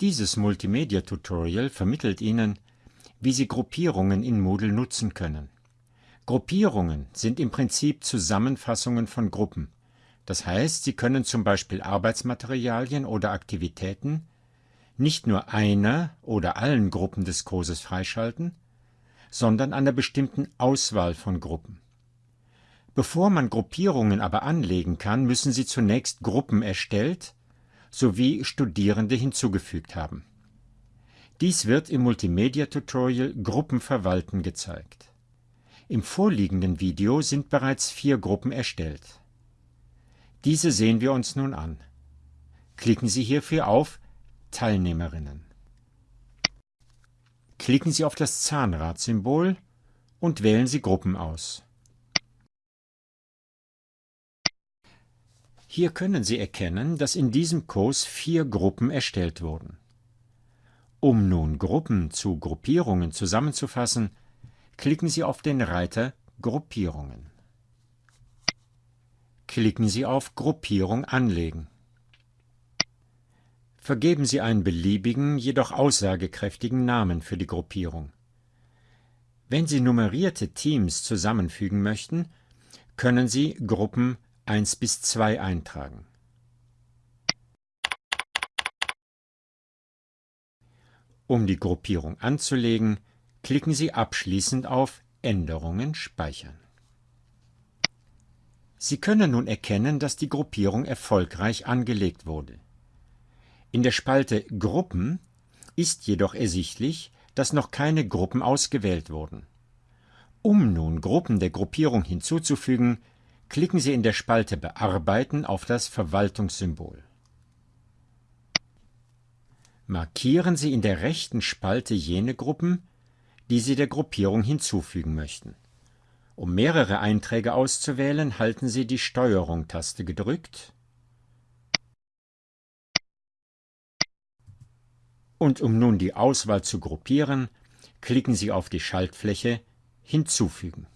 Dieses Multimedia-Tutorial vermittelt Ihnen, wie Sie Gruppierungen in Moodle nutzen können. Gruppierungen sind im Prinzip Zusammenfassungen von Gruppen. Das heißt, Sie können zum Beispiel Arbeitsmaterialien oder Aktivitäten nicht nur einer oder allen Gruppen des Kurses freischalten, sondern einer bestimmten Auswahl von Gruppen. Bevor man Gruppierungen aber anlegen kann, müssen Sie zunächst Gruppen erstellt sowie Studierende hinzugefügt haben. Dies wird im Multimedia-Tutorial Gruppen verwalten gezeigt. Im vorliegenden Video sind bereits vier Gruppen erstellt. Diese sehen wir uns nun an. Klicken Sie hierfür auf Teilnehmerinnen. Klicken Sie auf das Zahnradsymbol und wählen Sie Gruppen aus. Hier können Sie erkennen, dass in diesem Kurs vier Gruppen erstellt wurden. Um nun Gruppen zu Gruppierungen zusammenzufassen, klicken Sie auf den Reiter Gruppierungen. Klicken Sie auf Gruppierung anlegen. Vergeben Sie einen beliebigen, jedoch aussagekräftigen Namen für die Gruppierung. Wenn Sie nummerierte Teams zusammenfügen möchten, können Sie Gruppen 1 bis 2 eintragen. Um die Gruppierung anzulegen, klicken Sie abschließend auf Änderungen speichern. Sie können nun erkennen, dass die Gruppierung erfolgreich angelegt wurde. In der Spalte Gruppen ist jedoch ersichtlich, dass noch keine Gruppen ausgewählt wurden. Um nun Gruppen der Gruppierung hinzuzufügen, klicken Sie in der Spalte Bearbeiten auf das Verwaltungssymbol. Markieren Sie in der rechten Spalte jene Gruppen, die Sie der Gruppierung hinzufügen möchten. Um mehrere Einträge auszuwählen, halten Sie die Steuerung-Taste gedrückt und um nun die Auswahl zu gruppieren, klicken Sie auf die Schaltfläche Hinzufügen.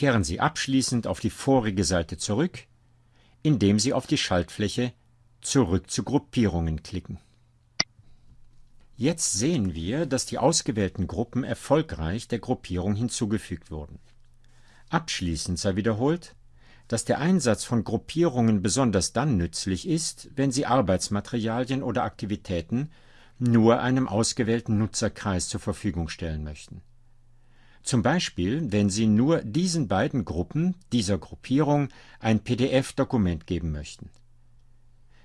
Kehren Sie abschließend auf die vorige Seite zurück, indem Sie auf die Schaltfläche Zurück zu Gruppierungen klicken. Jetzt sehen wir, dass die ausgewählten Gruppen erfolgreich der Gruppierung hinzugefügt wurden. Abschließend sei wiederholt, dass der Einsatz von Gruppierungen besonders dann nützlich ist, wenn Sie Arbeitsmaterialien oder Aktivitäten nur einem ausgewählten Nutzerkreis zur Verfügung stellen möchten. Zum Beispiel, wenn Sie nur diesen beiden Gruppen dieser Gruppierung ein PDF-Dokument geben möchten.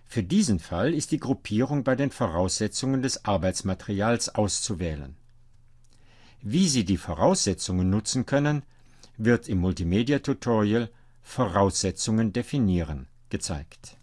Für diesen Fall ist die Gruppierung bei den Voraussetzungen des Arbeitsmaterials auszuwählen. Wie Sie die Voraussetzungen nutzen können, wird im Multimedia-Tutorial Voraussetzungen definieren gezeigt